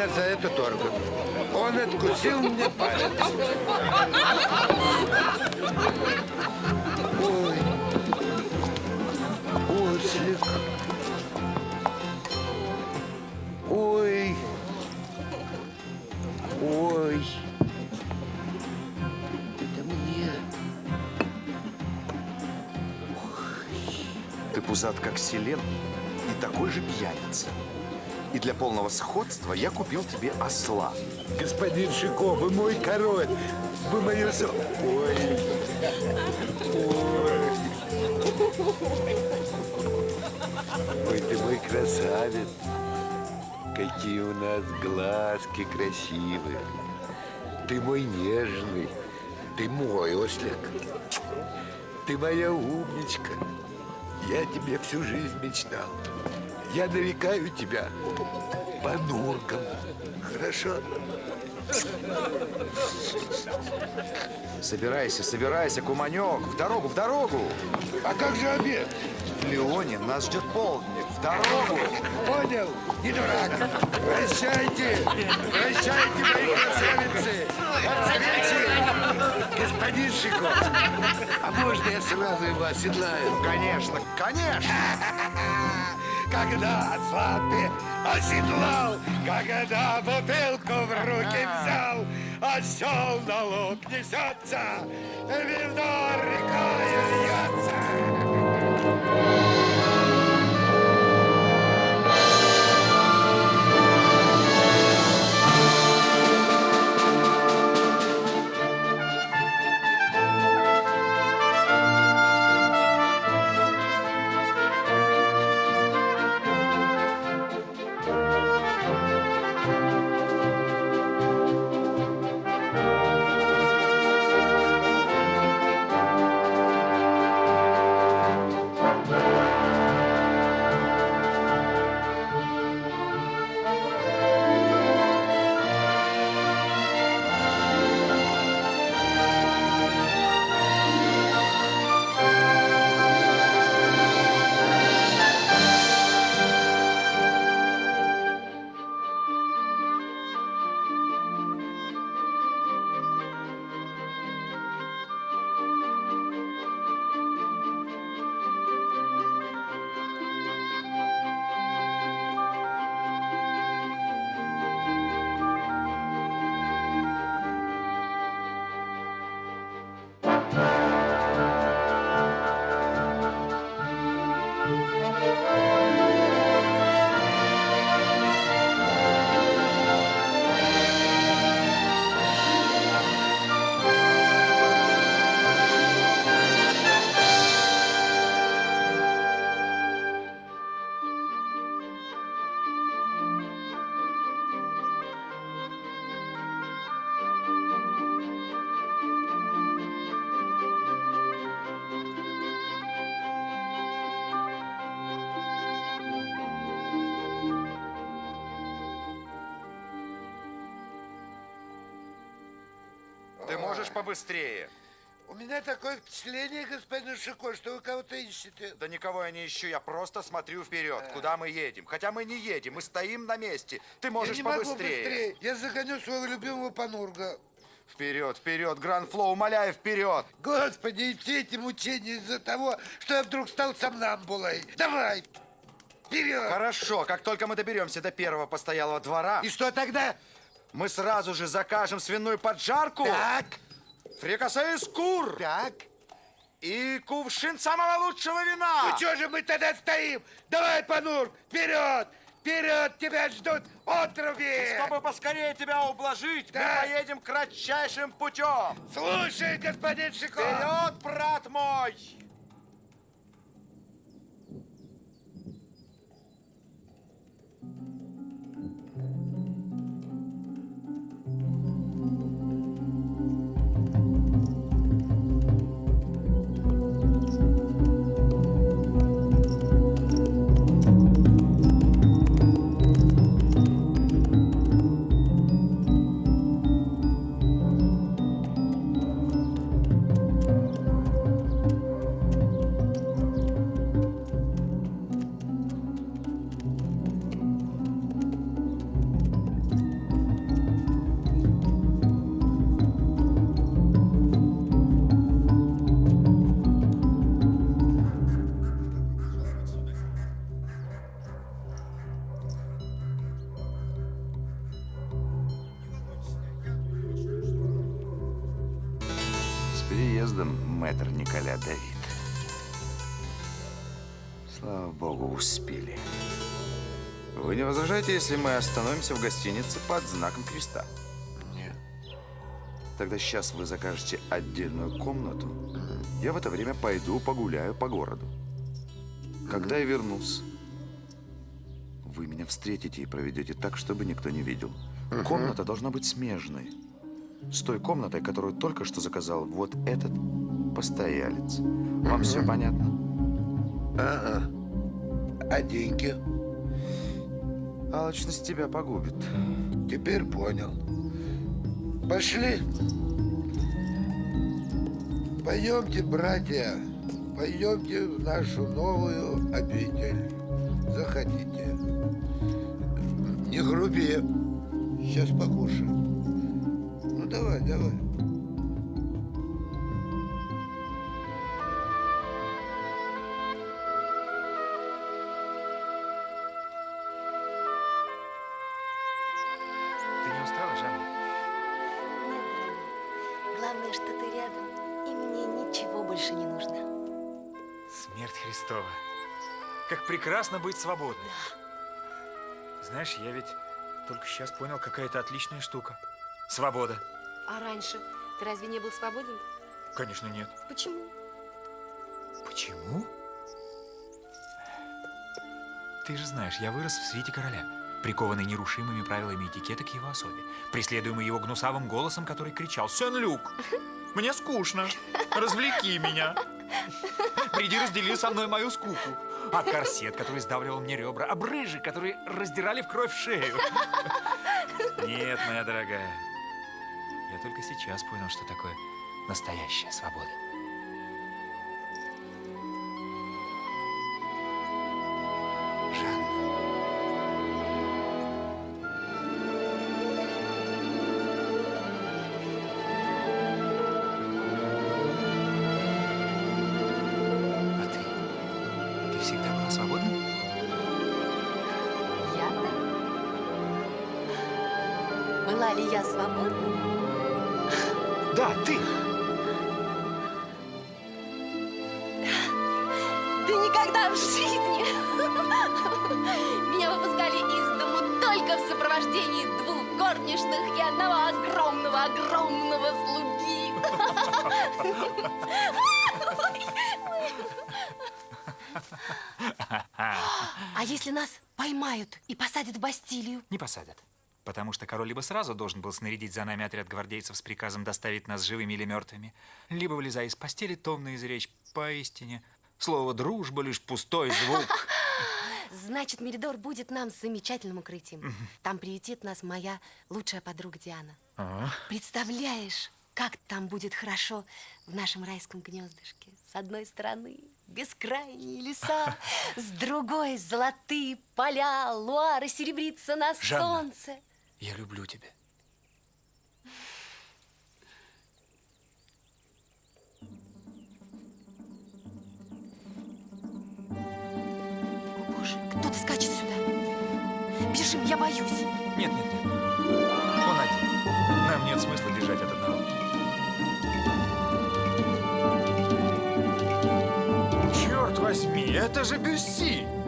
меня за этот орган. Он откусил мне палец. Ой, ослик. Ой. Ой. Это мне. Ты пузат, как селен, и такой же пьяница. И для полного сходства я купил тебе осла. Господин Шико, вы мой король. Вы мое... со- Ой. Ой. Ой, ты мой красавец. Какие у нас глазки красивые. Ты мой нежный. Ты мой ослик. Ты моя умничка. Я тебе всю жизнь мечтал. Я нарекаю тебя Панурком. Хорошо? Собирайся, собирайся, куманек, в дорогу, в дорогу. А как же обед? В Леоне нас ждет полдник, в дорогу. Понял? Не дурак. Прощайте. Прощайте, мои красавицы. Встречи. Господин Шико, а можно я сразу его оседлаю? Конечно, конечно. Когда осла ты оседлал, когда бутылку в руки взял, осел на луг несется, вино рекой льется. Побыстрее. У меня такое впечатление, господин Шико, что вы кого-то ищете. Да никого я не ищу, я просто смотрю вперед, куда мы едем. Хотя мы не едем, мы стоим на месте. Ты можешь Я не могу побыстрее. быстрее. Я загоню своего любимого Панурга. Вперед, вперед, Гранд Флоу, умоляю, вперед. Господи, и все эти мучения из-за того, что я вдруг стал сомнамбулой. Давай, вперед! Хорошо, как только мы доберемся до первого постоялого двора, И что тогда? мы сразу же закажем свиную поджарку, Так, фрикасе из кур так. и кувшин самого лучшего вина. Ну что же мы тогда стоим? Давай, Панур, вперед! Вперед, тебя ждут отруби! Чтобы поскорее тебя ублажить, Да. мы поедем кратчайшим путем. Слушай, господин Шико! Вперед, брат мой! Возражаете, если мы остановимся в гостинице под знаком креста? Нет. Тогда сейчас вы закажете отдельную комнату. Я в это время пойду погуляю по городу. Когда я вернусь, вы меня встретите и проведете так, чтобы никто не видел. Комната должна быть смежной. С той комнатой, которую только что заказал вот этот постоялец. Вам все понятно? Ага. А деньги? Алчность тебя погубит. Теперь понял. Пошли. Пойдемте, братья, пойдемте в нашу новую обитель. Заходите. Не груби. Сейчас покушаем. Ну давай, давай. Прекрасно быть свободной. Знаешь, я ведь только сейчас понял, какая это отличная штука. Свобода. А раньше ты разве не был свободен? Конечно, нет. Почему? Почему? Ты же знаешь, я вырос в свете короля, прикованный нерушимыми правилами этикета к его особе, преследуемый его гнусавым голосом, который кричал «Сен-Люк, мне скучно, развлеки меня, приди раздели со мной мою скуку». А корсет, который сдавливал мне ребра, а брыжи, которые раздирали в кровь шею. Нет, моя дорогая, я только сейчас понял, что такое настоящая свобода. Была ли я свободна? Да, ты! Да никогда в жизни! Меня выпускали из дому только в сопровождении двух горничных и одного огромного-огромного слуги. А если нас поймают и посадят в Бастилию? Не посадят. Потому что король либо сразу должен был снарядить за нами отряд гвардейцев с приказом доставить нас живыми или мертвыми, либо, вылезая из постели, томно изречь поистине. Слово «дружба» лишь пустой звук. Значит, Меридор будет нам замечательным укрытием. Там приютит нас моя лучшая подруга Диана. А? Представляешь, как там будет хорошо в нашем райском гнездышке? С одной стороны бескрайние леса, с другой золотые поля, луары серебрится на Жанна. солнце. Я люблю тебя. О, Боже, кто-то скачет сюда. Бежим, я боюсь. Нет, нет, нет. Он один. Нам нет смысла бежать от одного. Черт возьми, это же Бюсси!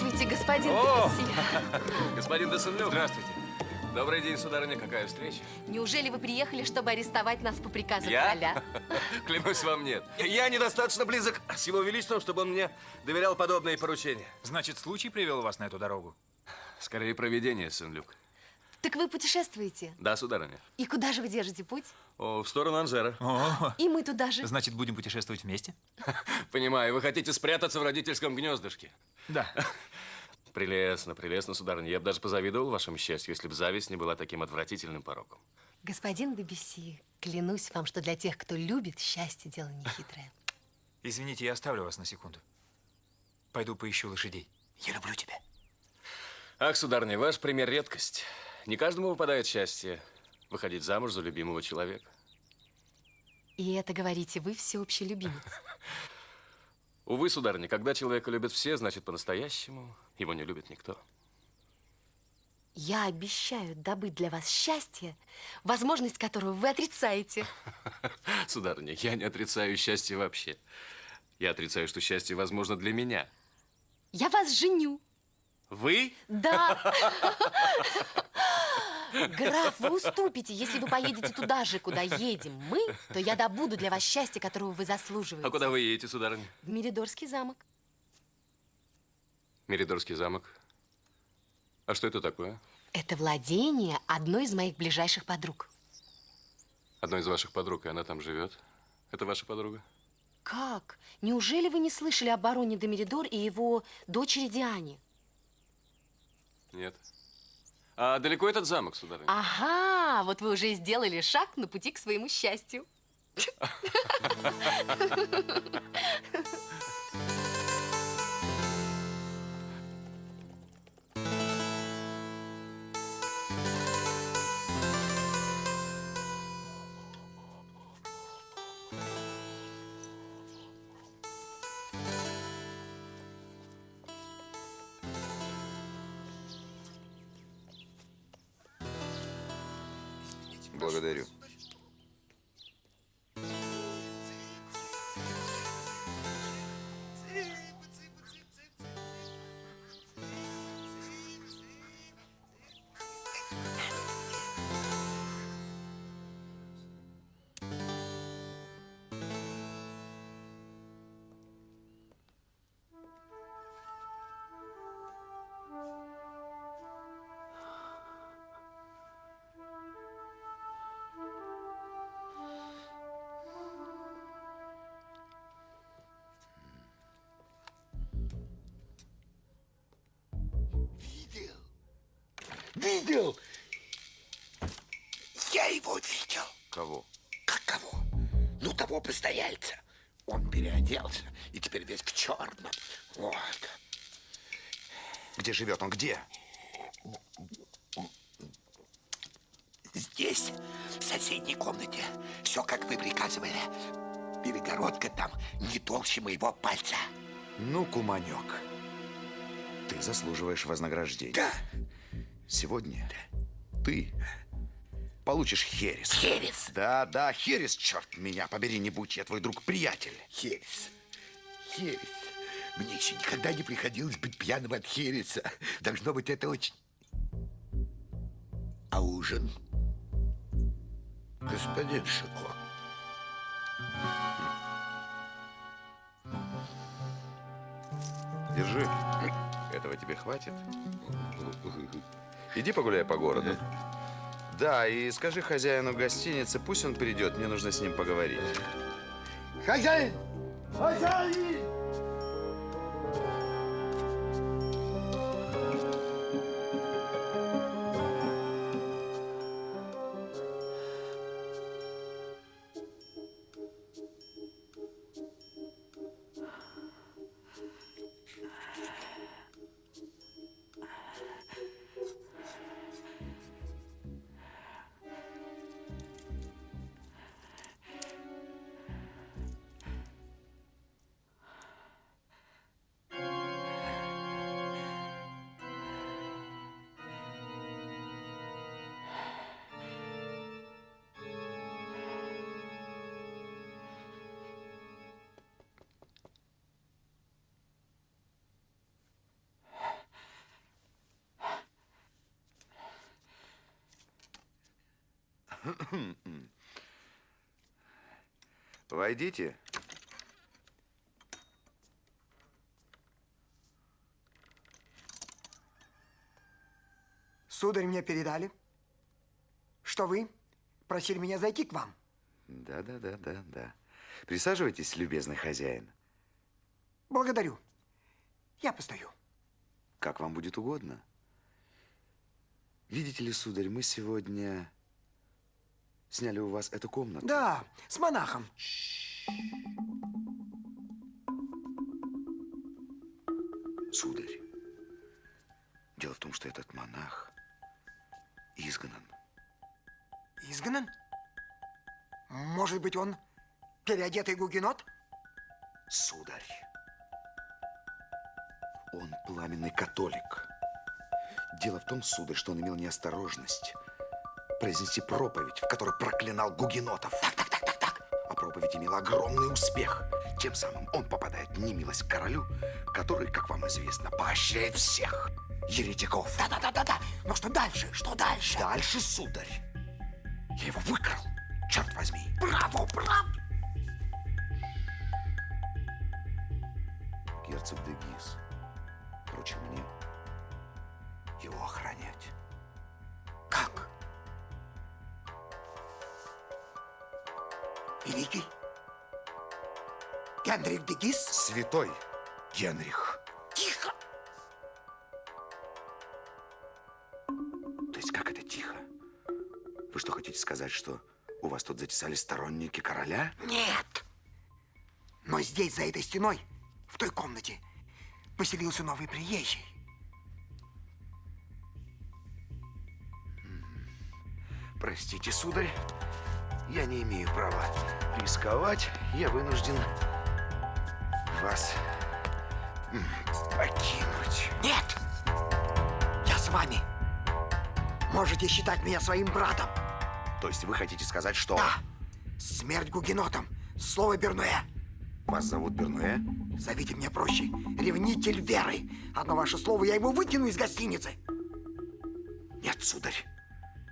Здравствуйте, господин О! Господин Десенлюк. Здравствуйте. Добрый день, сударыня. Какая встреча? Неужели вы приехали, чтобы арестовать нас по приказу Я? короля? Клянусь вам, нет. Я недостаточно близок с его величеством, чтобы он мне доверял подобные поручения. Значит, случай привел вас на эту дорогу? Скорее, проведение, Сен-Люк. Так вы путешествуете? Да, сударыня. И куда же вы держите путь? О, в сторону Анжера. О, И мы туда же. значит, будем путешествовать вместе? Понимаю, вы хотите спрятаться в родительском гнездышке. Да. Прелестно, прелестно, сударыня. Я бы даже позавидовал вашему счастью, если бы зависть не была таким отвратительным пороком. Господин Дебюсси, клянусь вам, что для тех, кто любит, счастье дело нехитрое. Извините, я оставлю вас на секунду. Пойду поищу лошадей. Я люблю тебя. Ах, сударыня, ваш пример редкость. Не каждому выпадает счастье выходить замуж за любимого человека. И это, говорите, вы всеобщий любимец. Увы, сударыня, когда человека любят все, значит, по-настоящему его не любит никто. Я обещаю добыть для вас счастье, возможность которого вы отрицаете. Сударыня, я не отрицаю счастье вообще. Я отрицаю, что счастье возможно для меня. Я вас женю. Вы? Да. Граф, вы уступите. Если вы поедете туда же, куда едем мы, то я добуду для вас счастье, которого вы заслуживаете. А куда вы едете, сударыня? В Меридорский замок. Меридорский замок. А что это такое? Это владение одной из моих ближайших подруг. Одной из ваших подруг, и она там живет. Это ваша подруга? Как? Неужели вы не слышали о бароне де Меридор и его дочери Диане? Нет. А далеко этот замок, сударыня? Ага, вот вы уже сделали шаг на пути к своему счастью. Видел? Я его видел. Кого? Как кого? Ну, того постояльца. Он переоделся и теперь весь в черном. Вот. Где живет он? Где? Здесь, в соседней комнате, все, как вы приказывали. Перегородка там не толще моего пальца. Ну, куманек. Ты заслуживаешь вознаграждения. Да, Сегодня ты получишь херес. Херес? Да, да, херес, черт меня побери, не будь я твой друг-приятель. херес. Херес. Мне еще никогда не приходилось быть пьяным от хереса. Должно быть, это очень... А ужин? Господин Шико. Держи. Этого тебе хватит. Иди погуляй по городу. Да, и скажи хозяину гостиницы, пусть он придет, мне нужно с ним поговорить. Хозяин! Хозяин! Войдите. Сударь, мне передали, что вы просили меня зайти к вам. Да, да, да, да, да. Присаживайтесь, любезный хозяин. Благодарю. Я постою. Как вам будет угодно. Видите ли, сударь, мы сегодня сняли у вас эту комнату. Да, с монахом. Сударь, дело в том, что этот монах изгнан. Изгнан? Может быть, он переодетый гугенот? Сударь, он пламенный католик. Дело в том, сударь, что он имел неосторожность произнести проповедь, в которой проклинал гугенотов. Так, так, так, так, так. А проповедь имела огромный успех. Тем самым он попадает в немилость королю, который, как вам известно, поощряет всех еретиков. Да, да, да, да, да. Но что дальше? Что дальше? Дальше, сударь, я его выкрал, черт возьми. Браво, браво! Герцог де Гиз поручил мне его охранять. Великий? Генрих де Гис? Святой Генрих. Тихо! То есть как это тихо? Вы что, хотите сказать, что у вас тут затесались сторонники короля? Нет! Но здесь, за этой стеной, в той комнате, поселился новый приезжий. Простите, сударь, я не имею права рисковать. Я вынужден вас покинуть. Нет! Я с вами. Можете считать меня своим братом. То есть вы хотите сказать, что Да. Смерть гугенотам. Слово Бернуэ. вас зовут Бернуэ? Зовите меня проще. Ревнитель веры. Одно ваше слово, я его выкину из гостиницы. Нет, сударь,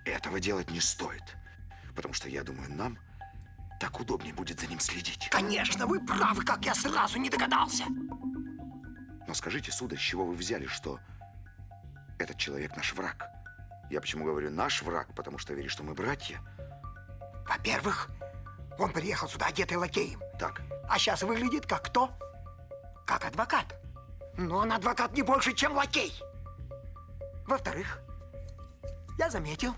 этого делать не стоит. Потому что, я думаю, нам так удобнее будет за ним следить. Конечно, вы правы, как я сразу не догадался. Но скажите, сударь, с чего вы взяли, что этот человек наш враг? Я почему говорю наш враг? Потому что верю, что мы братья. Во-первых, он приехал сюда одетый лакеем. Так, А сейчас выглядит как кто? Как адвокат. Но он адвокат не больше, чем лакей. Во-вторых, я заметил,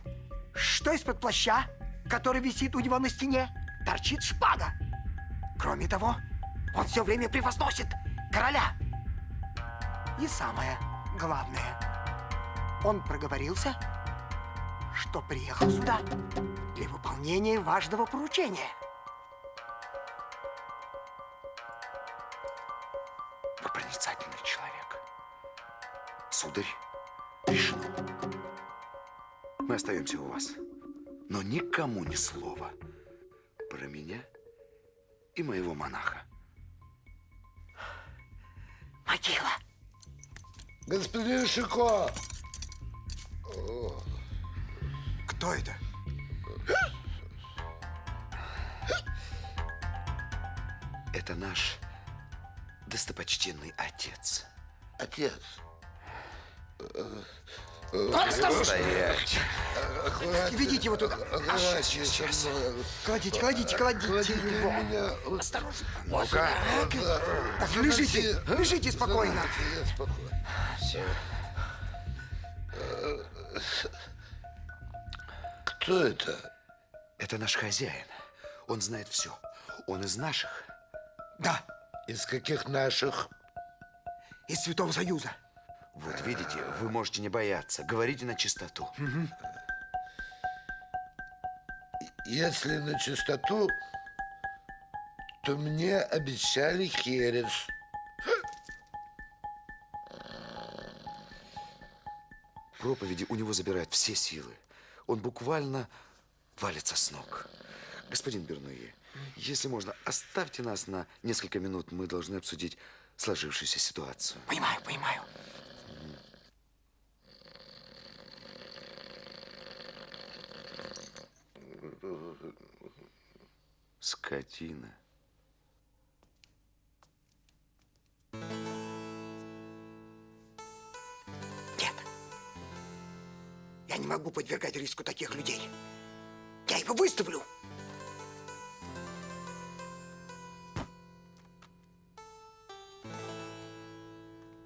что из-под плаща, который висит у него на стене, торчит шпага. Кроме того, он все время превозносит короля. И самое главное, он проговорился, что приехал сюда для выполнения важного поручения. вы проницательный человек. Сударь, решено. Мы остаемся у вас. Но никому ни слова про меня и моего монаха. Могила. Господин Шико, Кто это? Это наш достопочтенный отец. отец, Стоять. Ведите его туда. со мной. Кладите, кладите, кладите Кладите его. меня. Осторожно. Ну-ка. Так, так, лежите, лежите спокойно. Я спокойно. Кто это? Это наш хозяин. Он знает все. Он из наших. Да, Из каких наших? из Святого Союза. Вот видите, вы можете не бояться. Говорите на чистоту. Если на чистоту, то мне обещали херес. Проповеди у него забирают все силы. Он буквально валится с ног. Господин Бернуе, если можно, оставьте нас на несколько минут. Мы должны обсудить сложившуюся ситуацию. Понимаю, понимаю. Скотина. Нет. Я не могу подвергать риску таких людей. Я его выставлю.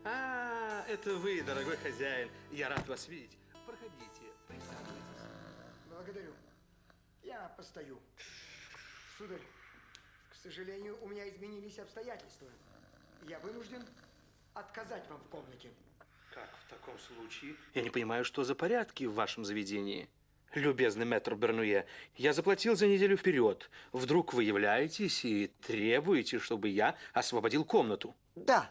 А, это вы, дорогой хозяин. Я рад вас видеть. Проходите, присаживайтесь. Благодарю. Я постою. Сударь, к сожалению, у меня изменились обстоятельства. Я вынужден отказать вам в комнате. Как в таком случае? Я не понимаю, что за порядки в вашем заведении. Любезный мэтр Бернуе, я заплатил за неделю вперед. Вдруг вы являетесь и требуете, чтобы я освободил комнату. Да.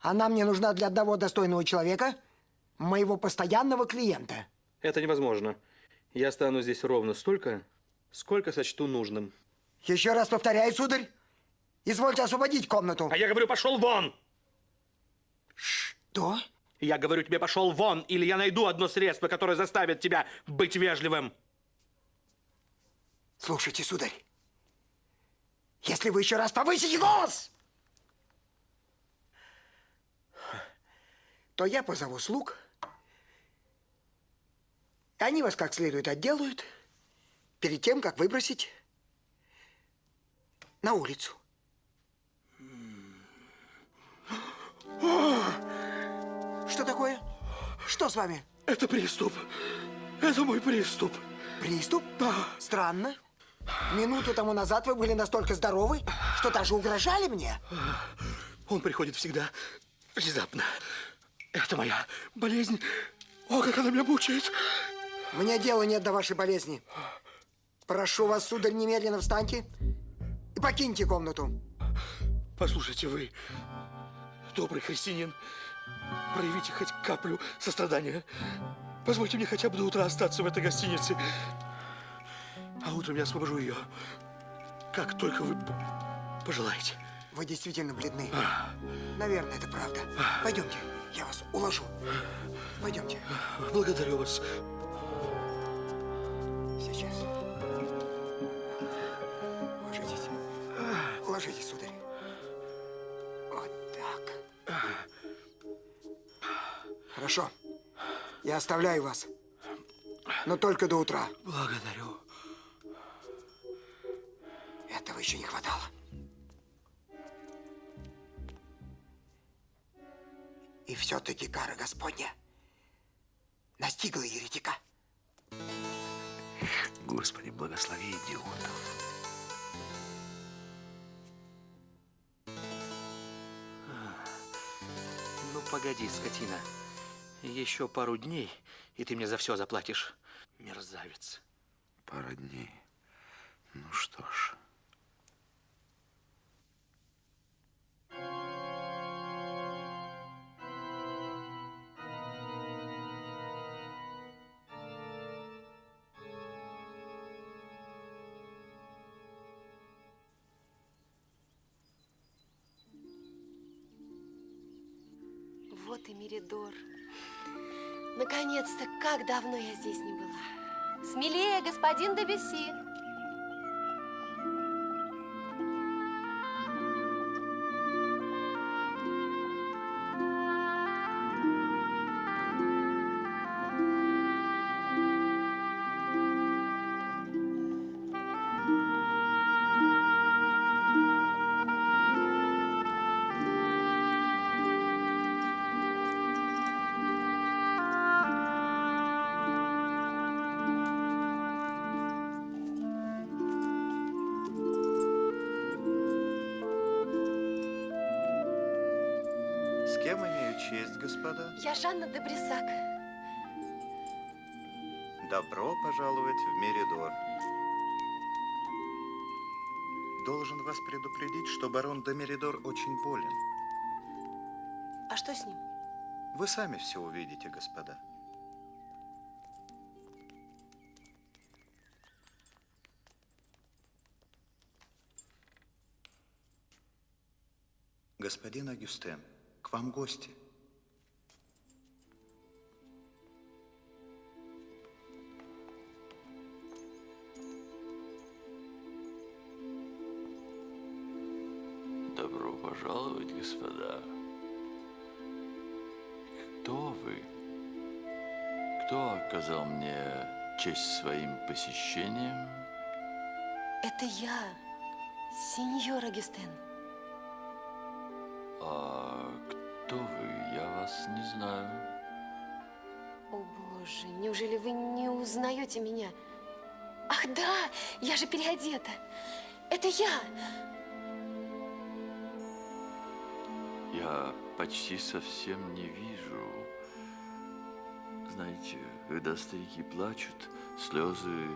Она мне нужна для одного достойного человека, моего постоянного клиента. Это невозможно. Я стану здесь ровно столько, сколько сочту нужным. Еще раз повторяю, сударь, извольте освободить комнату. А я говорю, пошел вон! Что? Я говорю тебе, пошел вон, или я найду одно средство, которое заставит тебя быть вежливым. Слушайте, сударь, если вы еще раз повысите голос, то я позову слуг, они вас как следует отделают перед тем, как выбросить на улицу. Что такое? Что с вами? Это приступ. Это мой приступ. Приступ? Да. Странно. Минуту тому назад вы были настолько здоровы, что даже угрожали мне. Он приходит всегда внезапно. Это моя болезнь. О, как она меня мучает. Мне дела нет до вашей болезни. Прошу вас, сударь, немедленно встаньте и покиньте комнату. Послушайте, вы, добрый христианин, проявите хоть каплю сострадания. Позвольте мне хотя бы до утра остаться в этой гостинице. А утром я освобожу ее, как только вы пожелаете. Вы действительно бледны. Наверное, это правда. Пойдемте, я вас уложу. Пойдемте. Благодарю вас. Сейчас. Ложитесь. Ложитесь, сударь. Вот так. Хорошо. Я оставляю вас. Но только до утра. Благодарю. Этого еще не хватало. И все-таки кара Господня настигла еретика. Господи, благослови идиотов. Ну, погоди, скотина. Еще пару дней, и ты мне за все заплатишь. Мерзавец. Пара дней. Ну что ж. Как давно я здесь не была. Смелее, господин Дебюсси. Брисак. Добро пожаловать в Меридор. Должен вас предупредить, что барон де Меридор очень болен. А что с ним? Вы сами все увидите, господа. Господин Агюстен, к вам гости. Господа. Кто вы? Кто оказал мне честь своим посещением? Это я, сеньор Агюстен. А кто вы? Я вас не знаю. О, Боже, неужели вы не узнаете меня? Ах, да, я же переодета. Это я. Я почти совсем не вижу. Знаете, когда старики плачут, слезы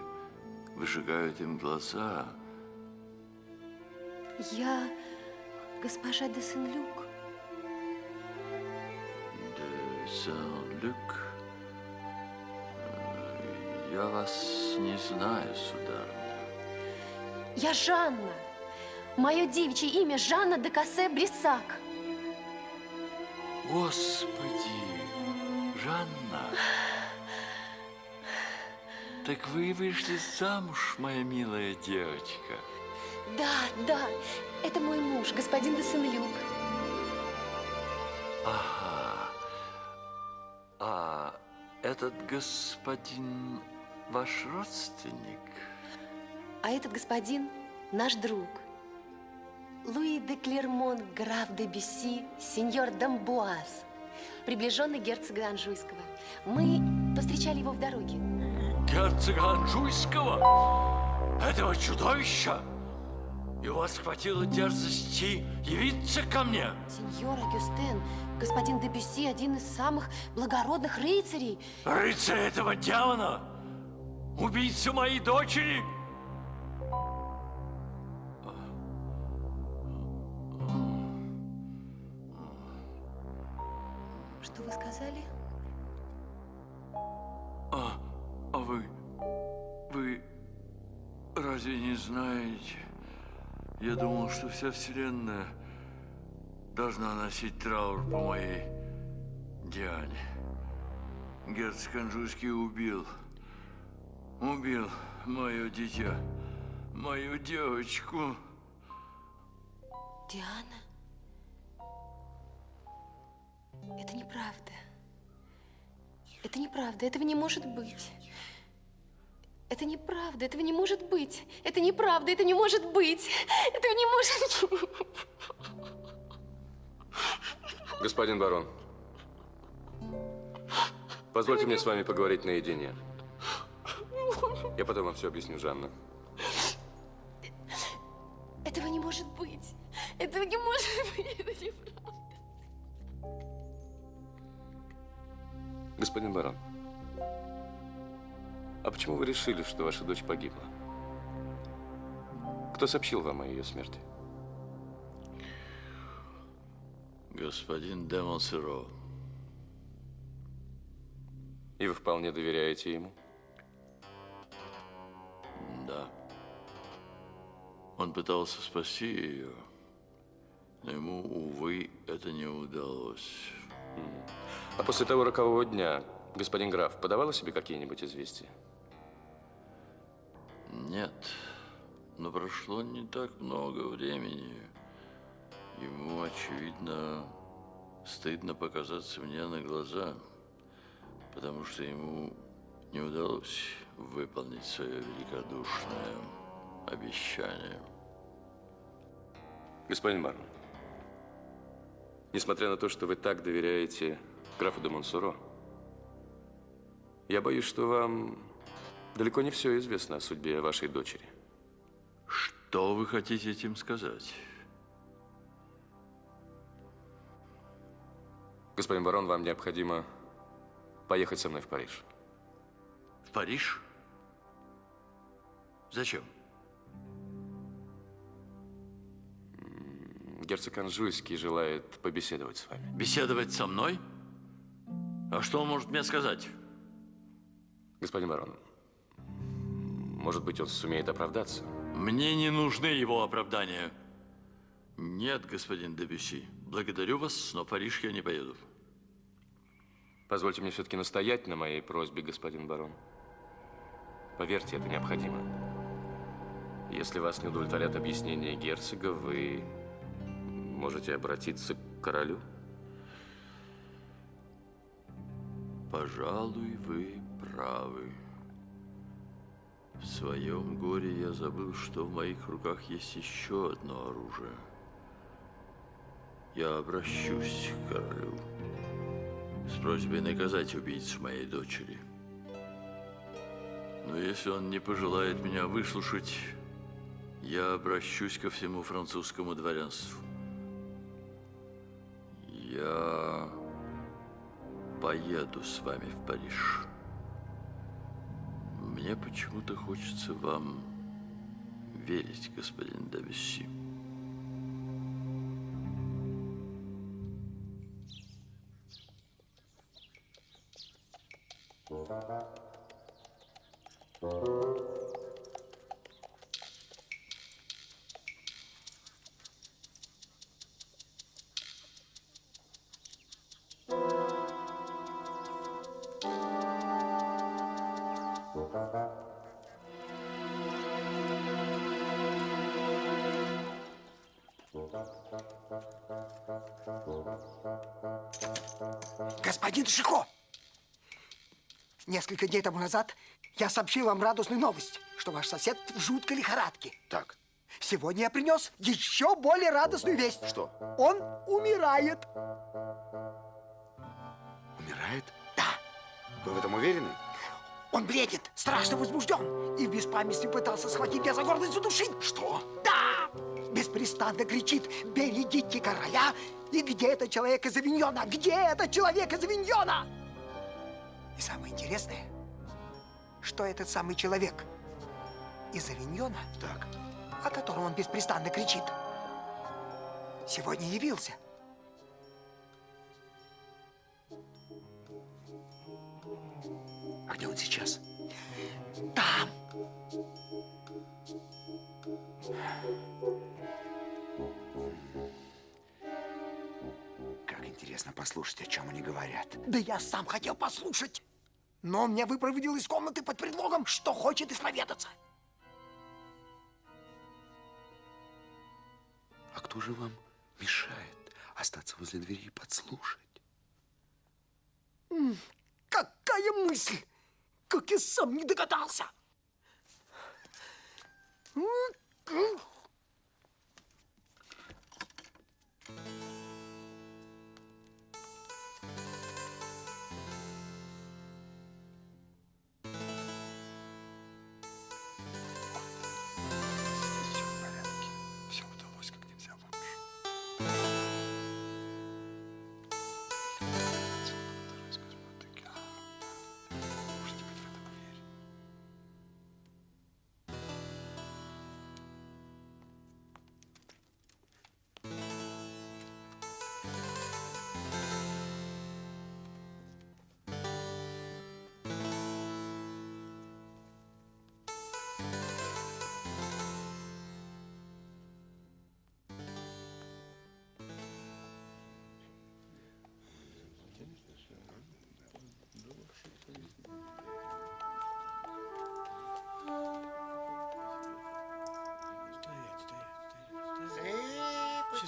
выжигают им глаза. Я госпожа де Сен-Люк. Де Сен-Люк. Э, Я вас не знаю, сударыня. Я Жанна. Мое девичье имя Жанна де Кассе Брисак. Господи, Жанна. Так вы вышли замуж, моя милая девочка. Да, да, это мой муж, господин де Сен-Люк. Ага. А этот господин ваш родственник? А этот господин наш друг. Луи де Клермон, граф де Бюсси, сеньор Дамбуаз, приближенный герцога Анжуйского. Мы повстречали его в дороге. Герцога Анжуйского? Этого чудовища? И у вас хватило дерзости явиться ко мне? Сеньор Агюстен, господин де Бюсси один из самых благородных рыцарей. Рыцарь этого демона? Убийца моей дочери? Что вы сказали? А, а вы, вы разве не знаете? Я думал, что вся вселенная должна носить траур по моей Диане. Герцог Анжуйский убил, убил мое дитя, мою девочку. Диана? Это неправда. Это неправда, этого не может быть. Это неправда, этого не может быть. Это неправда, это не может быть. Этого не может быть. Господин барон, позвольте мне с вами поговорить наедине. Я потом вам все объясню, Жанна. Этого не может быть. Этого не может быть. Господин барон, а почему вы решили, что ваша дочь погибла? Кто сообщил вам о ее смерти? Господин де Монсеро, И вы вполне доверяете ему? да. Он пытался спасти ее, но ему, увы, это не удалось. А после того рокового дня господин граф подавал о себе какие-нибудь известия? Нет, но прошло не так много времени. Ему, очевидно, стыдно показаться мне на глаза, потому что ему не удалось выполнить свое великодушное обещание. Господин барон, несмотря на то, что вы так доверяете графу де Монсоро, я боюсь, что вам далеко не все известно о судьбе вашей дочери. Что вы хотите этим сказать? Господин барон, вам необходимо поехать со мной в Париж. В Париж? Зачем? Герцог Анжуйский желает побеседовать с вами. Беседовать со мной? А что он может мне сказать? Господин барон, может быть, он сумеет оправдаться? Мне не нужны его оправдания. Нет, господин Дебюси, благодарю вас, но в Париж я не поеду. Позвольте мне все-таки настоять на моей просьбе, господин барон. Поверьте, это необходимо. Если вас не удовлетворят объяснения герцога, вы можете обратиться к королю. Пожалуй, вы правы. В своем горе я забыл, что в моих руках есть еще одно оружие. Я обращусь к королю с просьбой наказать убийцу моей дочери. Но если он не пожелает меня выслушать, я обращусь ко всему французскому дворянству. Я поеду с вами в Париж. Мне почему-то хочется вам верить, господин Дависи. Господин Шико. Несколько дней тому назад я сообщил вам радостную новость, что ваш сосед в жуткой лихорадке. Так, Сегодня я принес еще более радостную весть. Что? Он умирает. умирает? Да, Вы в этом уверены? он бредит, страшно возбужден. И в беспамятстве пытался схватить меня за горло и задушить. Что? Беспрестанно кричит «Берегите короля!» И где этот человек из Авиньона? Где этот человек из Авиньона? И самое интересное, что этот самый человек из Авиньона, Так, о котором он беспрестанно кричит, сегодня явился. а где он сейчас? Послушать, о чем они говорят. Да я сам хотел послушать. Но он меня выпроводил из комнаты под предлогом, что хочет исповедаться. А кто же вам мешает остаться возле двери и подслушать? Какая мысль! Как я сам не догадался! Все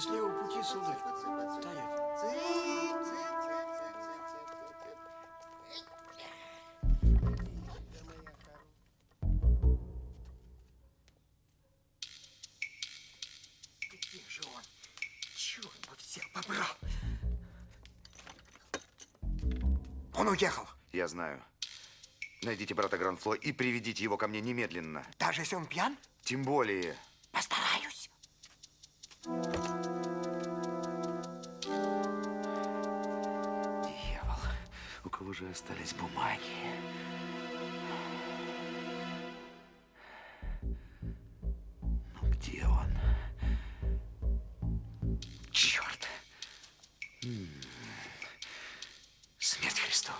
Счастливого пути, сударь. Он уехал. Я знаю. Найдите брата Гранфло и приведите его ко мне немедленно. Даже если он пьян, Тем более... постараюсь. У кого же остались бумаги? Ну, где он? Черт! Смерть Христова.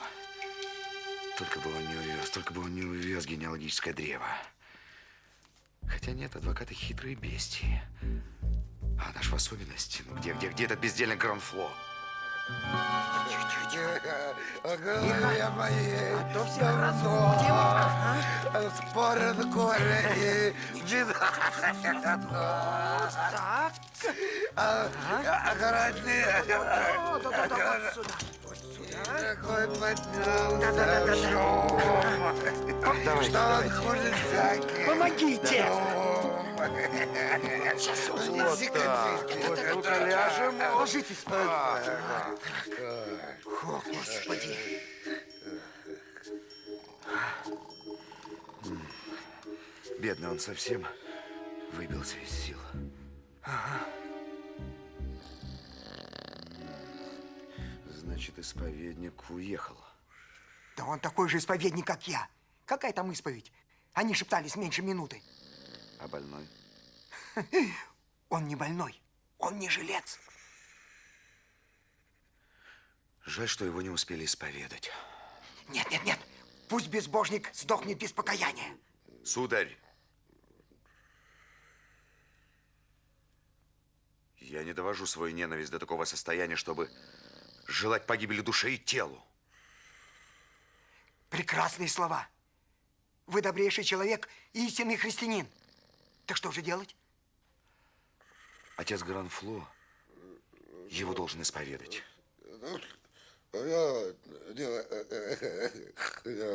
Только бы он не увез, только бы он не увез генеалогическое древо. Хотя нет, адвокаты хитрые бестии. А наш в особенности, ну где, где, где этот бездельник Гранфло? Голове моей А то всех разбудим. Спорят горе и беда. Так. А, а да-да-да, вот сюда. Такой поднялся шум, что он хуже всяких. Помогите. Сейчас Вот так. Ну-ка ляжем. Ложитесь. О, Господи. Бедный он совсем выбился из сил. Значит, исповедник уехал. Да он такой же исповедник, как я. Какая там исповедь? Они шептались меньше минуты. А больной? Он не больной. Он не жилец. Жаль, что его не успели исповедать. Нет, нет, нет. Пусть безбожник сдохнет без покаяния. Сударь! Я не довожу свою ненависть до такого состояния, чтобы желать погибели душе и телу. Прекрасные слова. Вы добрейший человек и истинный христианин. Так что же делать? Отец Гранфло его должен исповедать.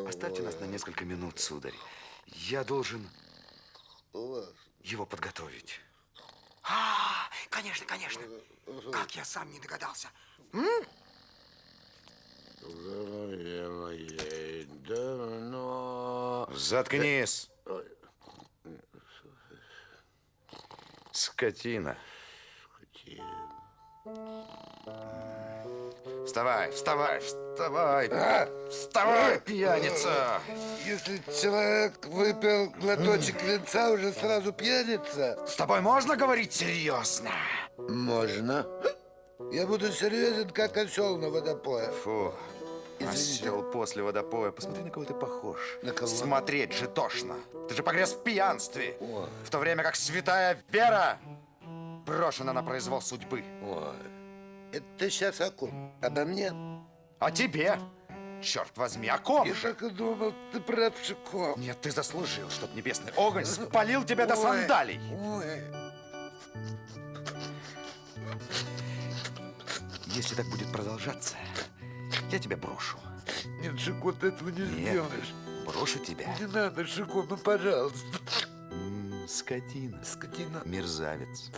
Оставьте нас на несколько минут, сударь. Я должен его подготовить. А, конечно, конечно. Как я сам не догадался. Заткнись! Скотина. Вставай, вставай, вставай! Вставай, пьяница! Если человек выпил глоточек винца, уже сразу пьяница? С тобой можно говорить серьезно? Можно. Я буду серьезен, как осел на водопое. Фу. Извините. Осел после водопоя. Посмотри, на кого ты похож. На кого? Смотреть же тошно. Ты же погряз в пьянстве. В то время как святая Вера брошена на произвол судьбы. Ой, это ты сейчас о ком? Обо мне? А тебе? Черт возьми, о ком Я же? так и думал, ты правшиком. Нет, ты заслужил, чтоб небесный огонь спалил тебя до сандалий. Ой, Если так будет продолжаться, я тебя брошу. нет, Шико, ты этого не Нет, сделаешь. брошу тебя. Не надо, Шико, ну пожалуйста. М, Скотина. Скотина. Мерзавец.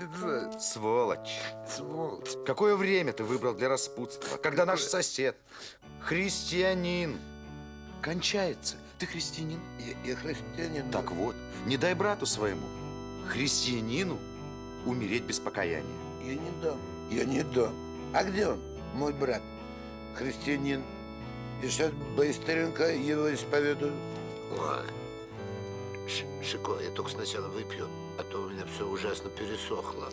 Это Сволочь. сволочь. Какое время ты выбрал для распутства? Когда наш сосед, христианин, кончается. Ты христианин? Я, я христианин. Так вот, не дай брату своему, христианину, умереть без покаяния. Я не дам. Я не дам. А где он, мой брат? Христианин. Я сейчас быстренько его исповедую. Шико, я только сначала выпью, а то у меня все ужасно пересохло.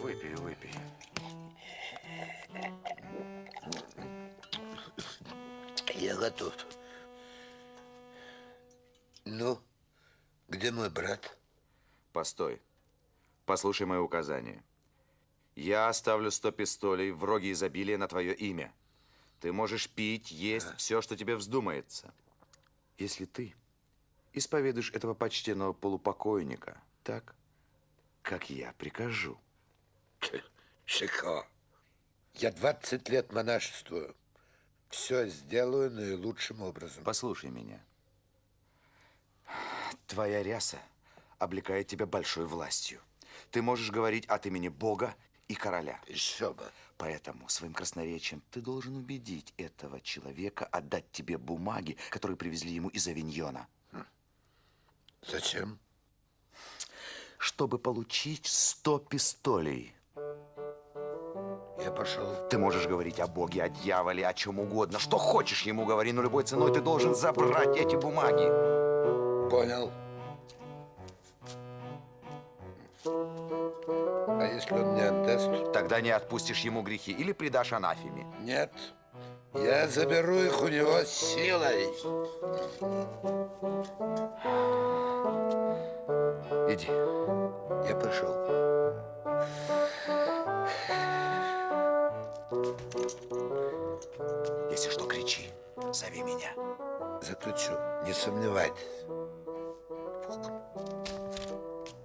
Выпей, выпей. Я готов. Ну, где мой брат? Постой. Послушай мои указания. Я оставлю сто пистолей в роге изобилия на твое имя. Ты можешь пить, есть все, что тебе вздумается. Если ты исповедуешь этого почтенного полупокойника так, как я прикажу. Шико, я 20 лет монашествую. Все сделаю наилучшим образом. Послушай меня. Твоя ряса облекает тебя большой властью. Ты можешь говорить от имени Бога и короля. Еще бы. Поэтому своим красноречием ты должен убедить этого человека отдать тебе бумаги, которые привезли ему из Авиньона, Зачем? чтобы получить сто пистолей. Я пошел. Ты можешь говорить о Боге, о дьяволе, о чем угодно. Что хочешь ему говори, но любой ценой ты должен забрать эти бумаги. Понял. А если он не отдаст? Тогда не отпустишь ему грехи или предашь анафеме. Нет. Я заберу их у него силой. Иди. Я пошел. Если что, кричи. Зови меня. Заключу, не сомневайтесь.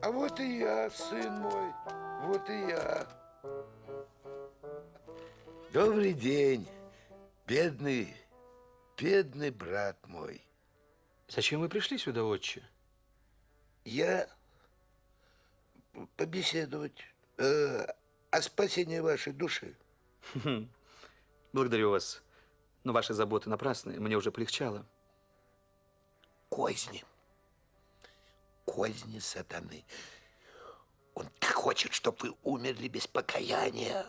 А вот и я, сын мой, вот и я. Добрый день, бедный, бедный брат мой. Зачем вы пришли сюда, отче? Я побеседовать э, о спасении вашей души. Благодарю вас. Но ваши заботы напрасны. Мне уже полегчало. Козни. Козни сатаны. Он так хочет, чтобы вы умерли без покаяния.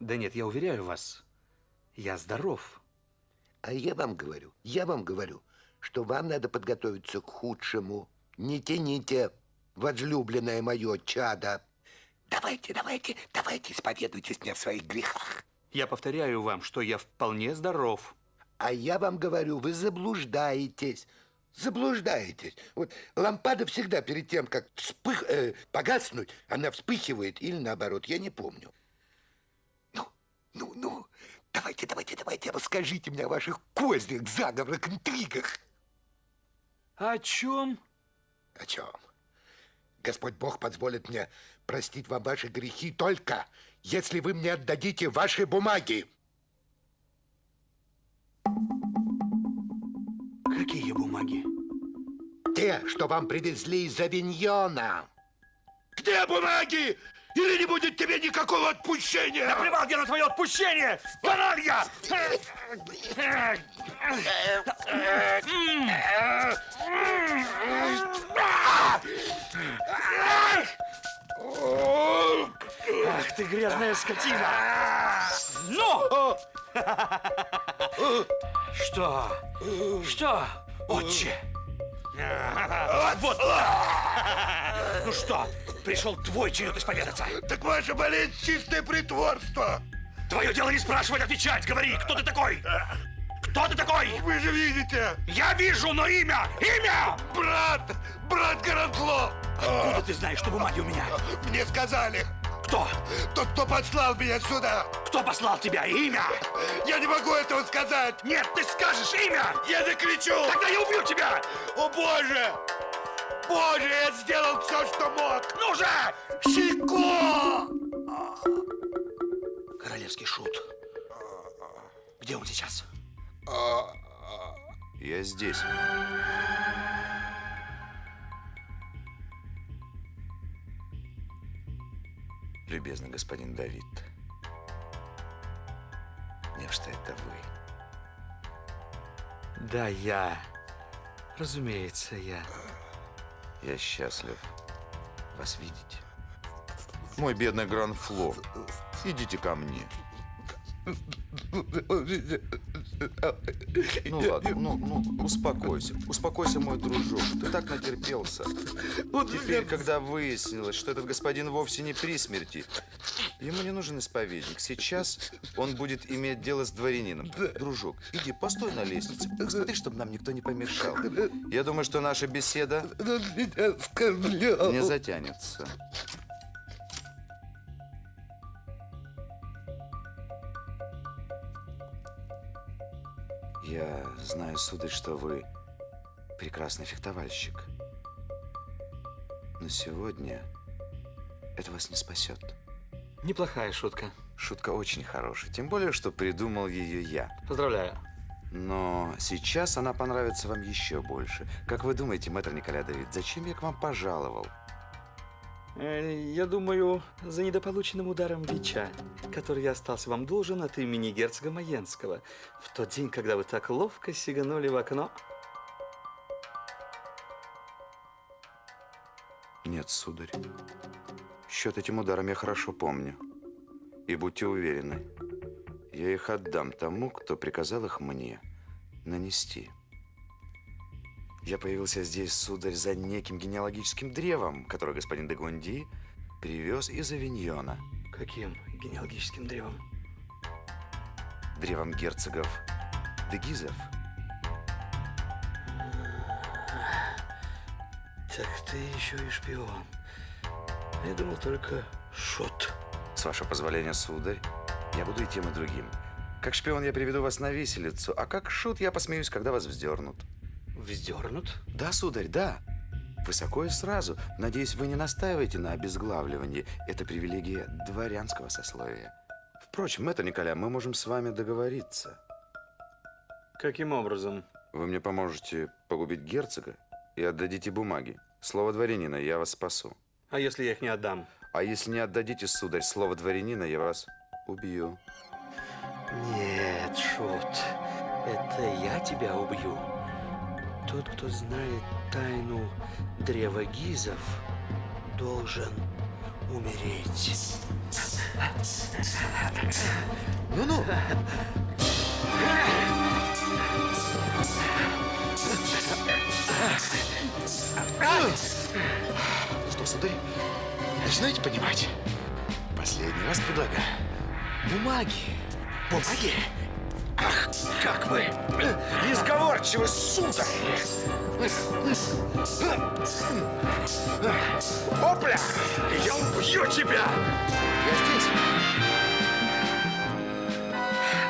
Да нет, я уверяю вас, я здоров. А я вам говорю, я вам говорю, что вам надо подготовиться к худшему. Не тяните, возлюбленное мое чадо. Давайте, давайте, давайте, исповедуйтесь мне в своих грехах. Я повторяю вам, что я вполне здоров. А я вам говорю, вы заблуждаетесь. Заблуждаетесь. Вот лампада всегда перед тем, как вспых, э, погаснуть, она вспыхивает или наоборот, я не помню. Ну, ну, ну, давайте, давайте, давайте, расскажите мне о ваших кознях, заговорах, интригах. О чем? О чем? Господь Бог позволит мне простить вам ваши грехи только, если вы мне отдадите ваши бумаги. Какие бумаги? Те, что вам привезли из Авиньона. Где бумаги? Или не будет тебе никакого отпущения? Наплевал я на твое отпущение! Каналья! Ах ты грязная скотина! Ну! Что? Что, отче? Вот! Ну что, пришел твой черед исповедаться? Так ваша болезнь чистое притворство. Твое дело не спрашивать, отвечать! Говори, кто ты такой? Кто ты такой? Вы же видите, Я вижу, но имя! Имя! брат, брат Городло. Откуда ты знаешь, что бумаги у меня? Мне сказали, Кто? тот, кто послал меня сюда. Кто послал тебя? Имя? Я не могу этого сказать. Нет, ты скажешь имя! Я закричу. Тогда я убью тебя! О, Боже! Боже, я сделал все, что мог. Ну же! Чико! Королевский шут. Где он сейчас? Я здесь. Любезный господин Давид. Нечто это вы. Да, я. Разумеется, я. Я счастлив вас видеть. Мой бедный Гранфло, идите ко мне. Ну ладно, ну, ну, успокойся. Успокойся, мой дружок. Ты так натерпелся. Теперь, когда выяснилось, что этот господин вовсе не при смерти, ему не нужен исповедник. Сейчас он будет иметь дело с дворянином. Дружок, иди, постой на лестнице. Посмотри, чтобы нам никто не помешал. Я думаю, что наша беседа не затянется. Я знаю, сударь, что вы прекрасный фехтовальщик. Но сегодня это вас не спасет. Неплохая шутка. Шутка очень хорошая, тем более, что придумал ее я. Поздравляю. Но сейчас она понравится вам еще больше. Как вы думаете, мэтр Николя Давид, зачем я к вам пожаловал? Э, Я думаю, за недополученным ударом бича, который я остался вам должен от имени герцога Маенского, в тот день, когда вы так ловко сиганули в окно. Нет, сударь. Счет этим ударом я хорошо помню. И будьте уверены, я их отдам тому, кто приказал их мне нанести. Я появился здесь, сударь, за неким генеалогическим древом, которое господин де Гунди привез из Авиньона. Каким генеалогическим древом? Древом герцогов Дегизов. Так ты еще и шпион. Я думал только шот. С вашего позволения, сударь, я буду и тем, и другим. Как шпион я приведу вас на виселицу, а как шут я посмеюсь, когда вас вздернут. Вздернут? Да, сударь, да. Высоко и сразу. Надеюсь, вы не настаиваете на обезглавливании. Это привилегия дворянского сословия. Впрочем, это, Николя, мы можем с вами договориться. Каким образом? Вы мне поможете погубить герцога и отдадите бумаги. Слово дворянина, я вас спасу. А если я их не отдам? А если не отдадите, сударь, слово дворянина, я вас убью. Нет, Шут, это я тебя убью. Тот, кто знает тайну древа Гизов, должен умереть. Ну-ну! Что, сударь, начинаете понимать? Последний раз предлагаю. Бумаги. Бумаги? Ах, как вы несговорчивы, сударь! Опля! Я убью тебя! Я здесь.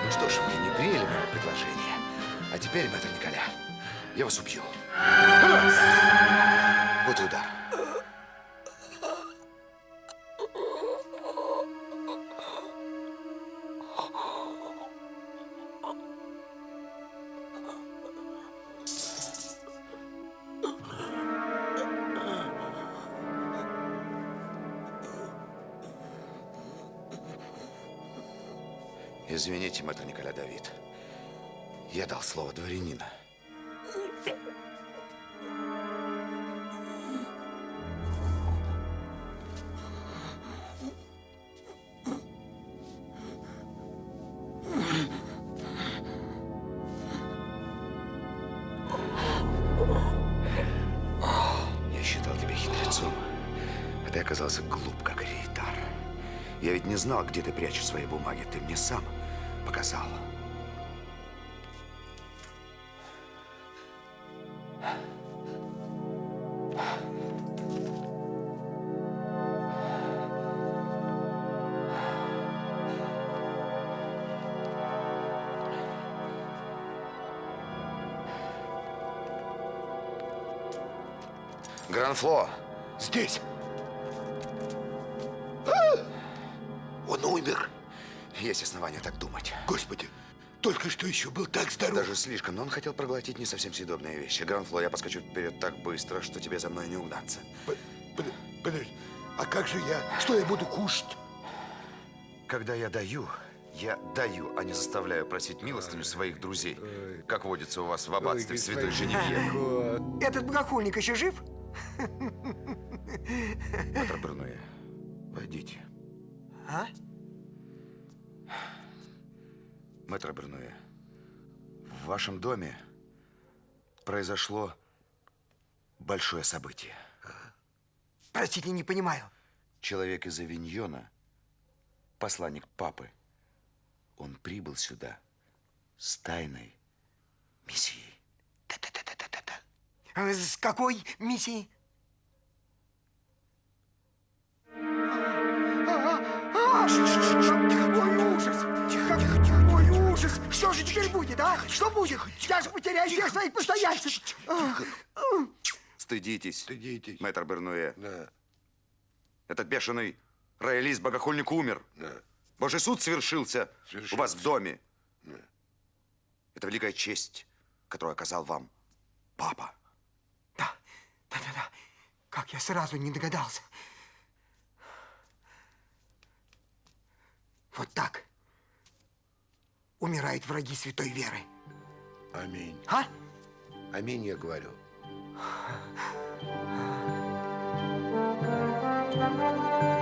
Ну что ж, вы не приняли мое предложение. А теперь, мэтр Николя, я вас убью. Вот Извините, мэтр Николя Давид. Я дал слово дворянина. Я считал тебя хитрецом, а ты оказался глуп, как рейтар. Я ведь не знал, где ты прячешь свои бумаги. Ты мне сам показал. Гранфло, Здесь. Есть основания так думать. Господи, только что еще был так здоров. Даже слишком, но он хотел проглотить не совсем съедобные вещи. Гранфло, я поскочу вперед так быстро, что тебе за мной не угнаться. П- под- Подожди, а как же я? Что я буду кушать? Когда я даю, я даю, а не заставляю просить милостыню своих друзей, как водится у вас в аббатстве Святой Женевьеве. Этот богохульник еще жив? вашем доме произошло большое событие. Простите, не понимаю. Человек из Авиньона, посланник папы, он прибыл сюда с тайной миссией. А С какой миссией? Какой ужас! Какой ужас! Что же теперь будет, а? Что будет? Я же потеряю всех своих постояльцев. Стыдитесь, Стыдитесь. мэтр Бернуэ. Да, Этот бешеный роялист, богохульник умер. да. Божий суд свершился, у вас в доме. Да. Это великая честь, которую оказал вам папа. Да, да, да, да. Как я сразу не догадался. Вот так умирают враги святой веры. Аминь. А? Аминь, я говорю. А?